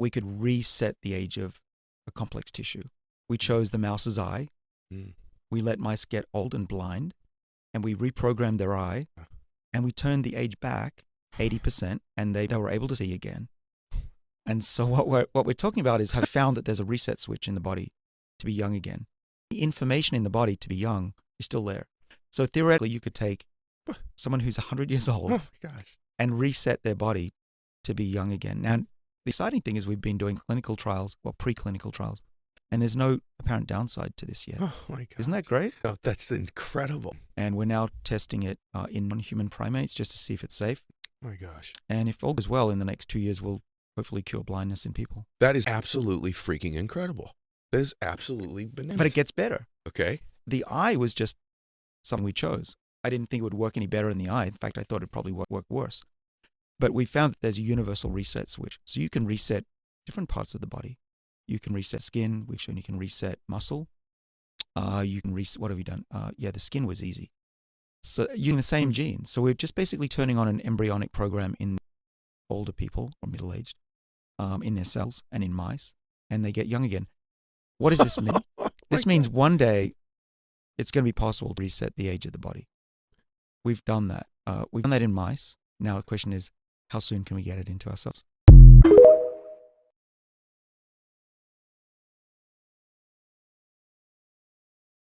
we could reset the age of a complex tissue. We chose the mouse's eye. Mm. We let mice get old and blind, and we reprogrammed their eye, and we turned the age back 80%, and they, they were able to see again. And so what we're, what we're talking about is have found that there's a reset switch in the body to be young again. The information in the body to be young is still there. So theoretically, you could take someone who's 100 years Oh old gosh. and reset their body to be young again. Now, the exciting thing is we've been doing clinical trials, well, preclinical trials, and there's no apparent downside to this yet. Oh my god. Isn't that great? Oh, that's incredible. And we're now testing it uh, in non-human primates just to see if it's safe. Oh my gosh. And if all goes well in the next two years, we'll hopefully cure blindness in people. That is absolutely freaking incredible. That is absolutely bananas. But it gets better. okay. The eye was just something we chose. I didn't think it would work any better in the eye. In fact, I thought it'd probably work, work worse. But we found that there's a universal reset switch. So you can reset different parts of the body. You can reset skin. We've shown you can reset muscle. Uh, you can reset, what have we done? Uh, yeah, the skin was easy. So using the same gene. So we're just basically turning on an embryonic program in older people or middle aged um, in their cells and in mice, and they get young again. What does this mean? Oh This means one day it's going to be possible to reset the age of the body. We've done that. Uh, we've done that in mice. Now the question is, how soon can we get it into ourselves?